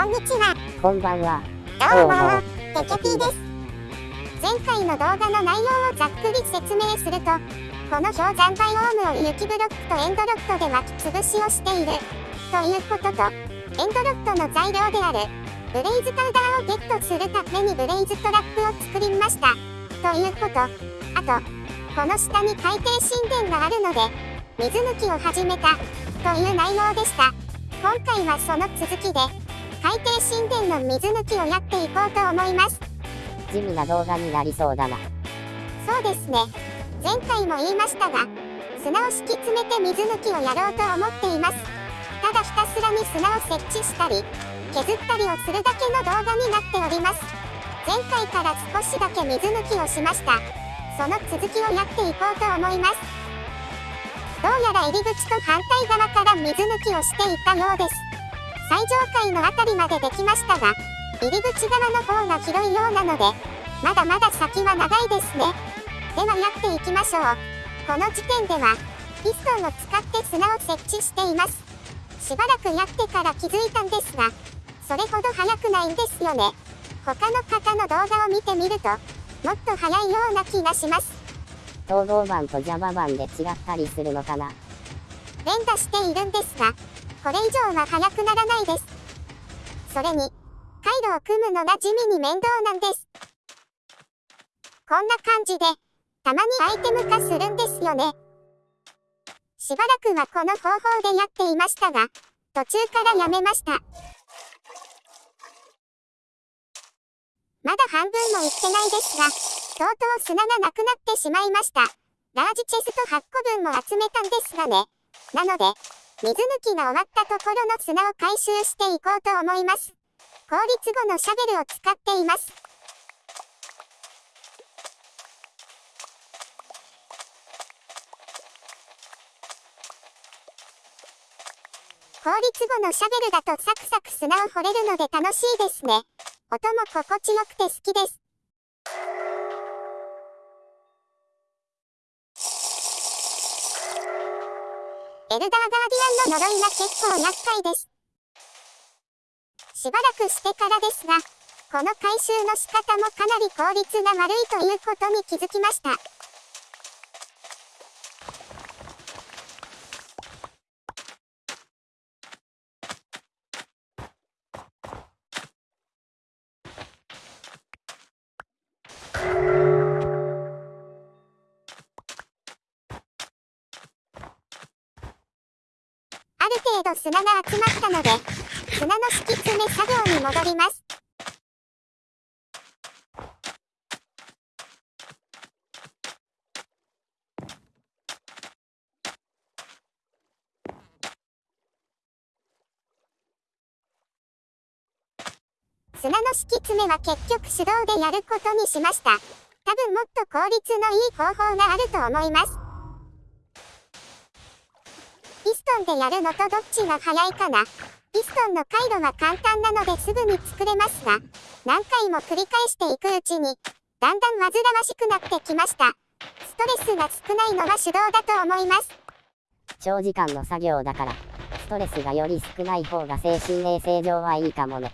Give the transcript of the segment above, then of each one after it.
こんにちは。こんばんは。どうも、テケピーです。前回の動画の内容をざっくり説明すると、この氷山バイオームを雪ブロックとエンドロッドで巻き潰しをしている。ということと、エンドロッドの材料である、ブレイズパウダーをゲットするためにブレイズトラップを作りました。ということ、あと、この下に海底神殿があるので、水抜きを始めた、という内容でした。今回はその続きで、海底神殿の水抜きをやっていこうと思います。地味な動画になりそうだな。そうですね。前回も言いましたが砂を敷き詰めて水抜きをやろうと思っています。ただひたすらに砂を設置したり削ったりをするだけの動画になっております。前回から少しだけ水抜きをしました。その続きをやっていこうと思います。どうやら入り口と反対側から水抜きをしていったようです最上階の辺りまでできましたが、入り口側の方が広いようなので、まだまだ先は長いですね。ではやっていきましょう。この時点では、ピストンを使って砂を設置しています。しばらくやってから気づいたんですが、それほど速くないんですよね。他の方の動画を見てみると、もっと速いような気がします。統合板と Java 板で違ったりするのかな連打しているんですが、これ以上は速くならないです。それに、回路を組むのが地味に面倒なんです。こんな感じで、たまにアイテム化するんですよね。しばらくはこの方法でやっていましたが、途中からやめました。まだ半分もいってないですが、とうとう砂がなくなってしまいました。ラージチェスト8個分も集めたんですがね。なので、水抜きが終わったところの砂を回収していこうと思います。効率後のシャベルを使っています。効率後のシャベルだとサクサク砂を掘れるので楽しいですね。音も心地よくて好きです。エルダーガーディアンの呪いは結構厄介です。しばらくしてからですが、この回収の仕方もかなり効率が悪いということに気づきました。程度砂が集まったので、砂の敷き詰め作業に戻ります。砂の敷き詰めは結局手動でやることにしました。多分もっと効率のいい方法があると思います。ピストンでやるのとどっちが早いかなピストンの回路は簡単なのですぐに作れますが、何回も繰り返していくうちに、だんだん煩わしくなってきました。ストレスが少ないのは手動だと思います。長時間の作業だから、ストレスがより少ない方が精神衛生上はいいかもね。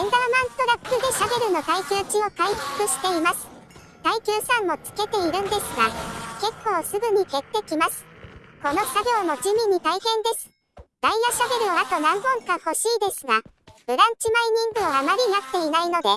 エンダーマントラックでシャベルの耐久値を回復しています。耐久3もつけているんですが、結構すぐに減ってきます。この作業も地味に大変です。ダイヤシャベルをあと何本か欲しいですが、ブランチマイニングをあまりやっていないので、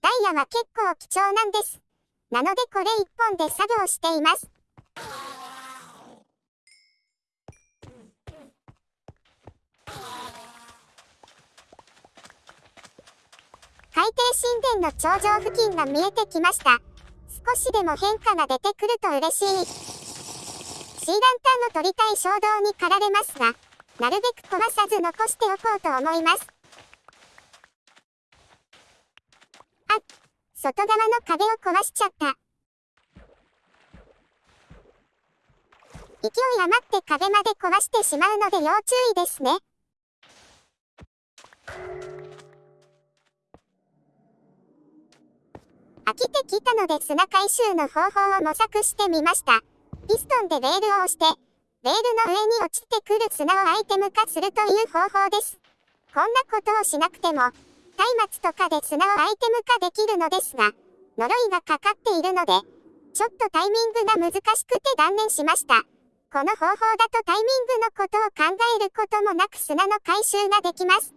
ダイヤは結構貴重なんです。なのでこれ1本で作業しています。海底神殿の頂上付近が見えてきました。少しでも変化が出てくると嬉しい。シーランタンを取りたい衝動に駆られますが、なるべく壊さず残しておこうと思います。あ、外側の壁を壊しちゃった。勢い余って壁まで壊してしまうので要注意ですね。飽きてきたので砂回収の方法を模索してみました。ピストンでレールを押して、レールの上に落ちてくる砂をアイテム化するという方法です。こんなことをしなくても、松明とかで砂をアイテム化できるのですが、呪いがかかっているので、ちょっとタイミングが難しくて断念しました。この方法だとタイミングのことを考えることもなく砂の回収ができます。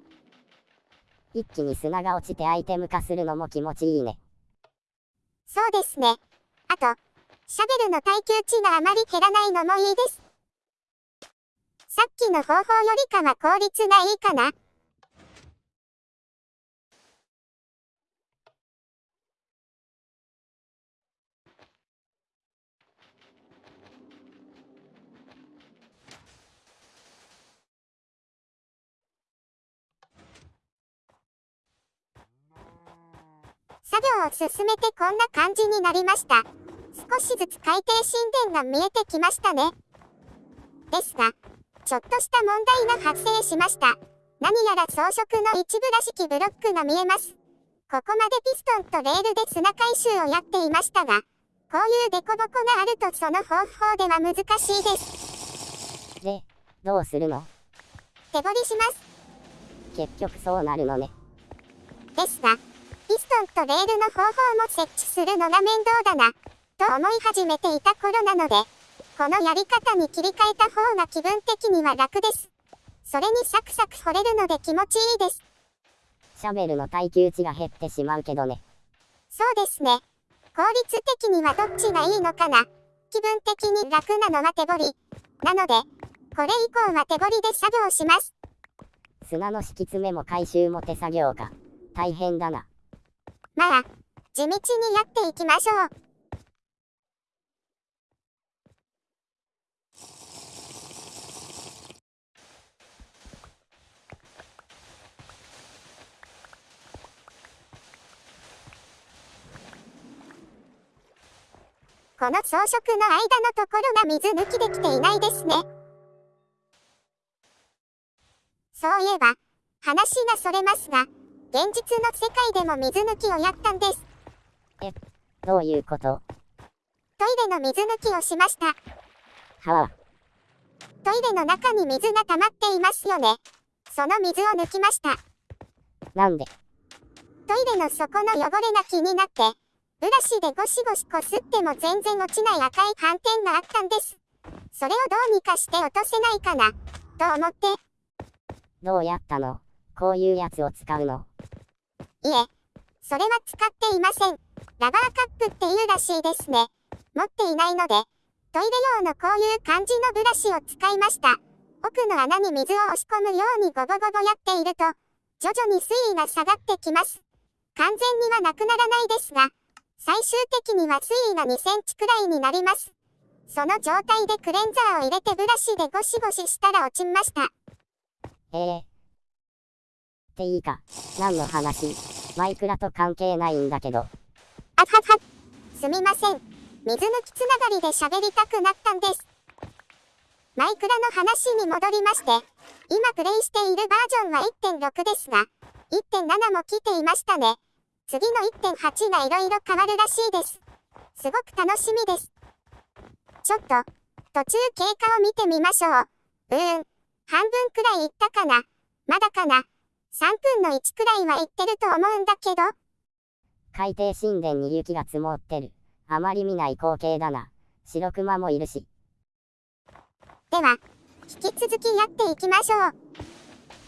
一気に砂が落ちてアイテム化するのも気持ちいいね。そうですね。あと、シャベルの耐久値があまり減らないのもいいです。さっきの方法よりかは効率がいいかな。作業を進めてこんな感じになりました。少しずつ海底神殿が見えてきましたね。ですが、ちょっとした問題が発生しました。何やら装飾の一部らしきブロックが見えます。ここまでピストンとレールで砂回収をやっていましたが、こういうデコボコがあるとその方法では難しいです。で、どうするの？手掘りします。結局そうなるのね。ですが、ピストンとレールの方法も設置するのが面倒だな、と思い始めていた頃なので、このやり方に切り替えた方が気分的には楽です。それにサクサク掘れるので気持ちいいです。シャベルの耐久値が減ってしまうけどね。そうですね。効率的にはどっちがいいのかな。気分的に楽なのは手掘り。なので、これ以降は手掘りで作業します。砂の敷き詰めも回収も手作業か。大変だな。まあ、地道にやっていきましょう。この装飾の間のところが水抜きできていないですね。そういえば、話がそれますが、現実の世界でも水抜きをやったんです。え、どういうこと？トイレの水抜きをしました。はあ。トイレの中に水が溜まっていますよね。その水を抜きました。なんで？トイレの底の汚れが気になって、ブラシでゴシゴシこすっても全然落ちない赤い斑点があったんです。それをどうにかして落とせないかな、と思って。どうやったの？こういうやつを使うの？いえ、それは使っていません。ラバーカップっていうらしいですね。持っていないので、トイレ用のこういう感じのブラシを使いました。奥の穴に水を押し込むようにゴボゴボやっていると、徐々に水位が下がってきます。完全にはなくならないですが、最終的には水位が2センチくらいになります。その状態でクレンザーを入れてブラシでゴシゴシしたら落ちました。ええっていいか。何の話？マイクラと関係ないんだけど。あはは。すみません。水抜きつながりで喋りたくなったんです。マイクラの話に戻りまして、今プレイしているバージョンは1.6ですが、1.7も来ていましたね。次の1.8が色々変わるらしいです。すごく楽しみです。ちょっと、途中経過を見てみましょう。うーん、半分くらいいったかな。まだかな。3分の1くらいは行ってると思うんだけど。海底神殿に雪が積もってる。あまり見ない光景だな。白熊もいるし。では、引き続きやっていきましょう。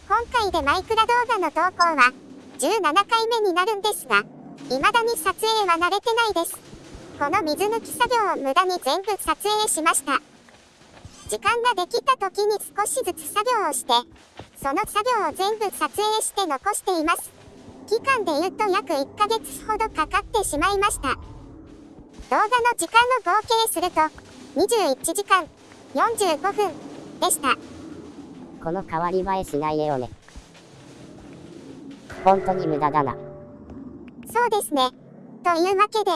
今回でマイクラ動画の投稿は17回目になるんですが、未だに撮影は慣れてないです。この水抜き作業を無駄に全部撮影しました。時間ができた時に少しずつ作業をして、その作業を全部撮影して残しています。期間で言うと約1ヶ月ほどかかってしまいました。動画の時間の合計すると、21時間45分でした。この変わり映えしない絵をね。本当に無駄だな。そうですね。というわけで、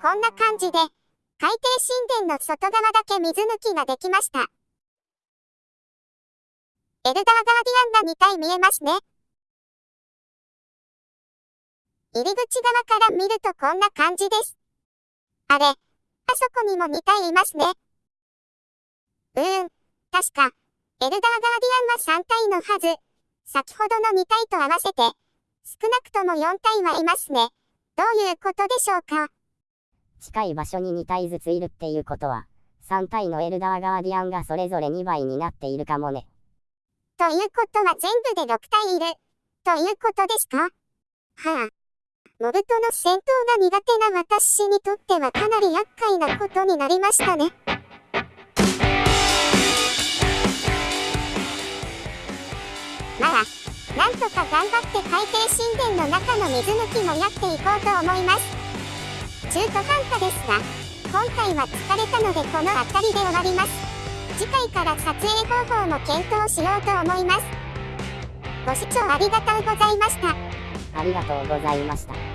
こんな感じで、海底神殿の外側だけ水抜きができました。エルダーガーディアンが2体見えますね。入り口側から見るとこんな感じです。あれ、あそこにも2体いますね。うーん、確か、エルダーガーディアンは3体のはず。先ほどの2体と合わせて、少なくとも4体はいますね。どういうことでしょうか？近い場所に2体ずついるっていうことは、3体のエルダーガーディアンがそれぞれ2倍になっているかもね。ということは全部で6体いる。ということですか？はあ。モブとの戦闘が苦手な私にとってはかなり厄介なことになりましたね。まあ、なんとか頑張って海底神殿の中の水抜きもやっていこうと思います。中途半端ですが、今回は疲れたのでこの辺りで終わります。次回から撮影方法も検討しようと思います。ご視聴ありがとうございました。ありがとうございました。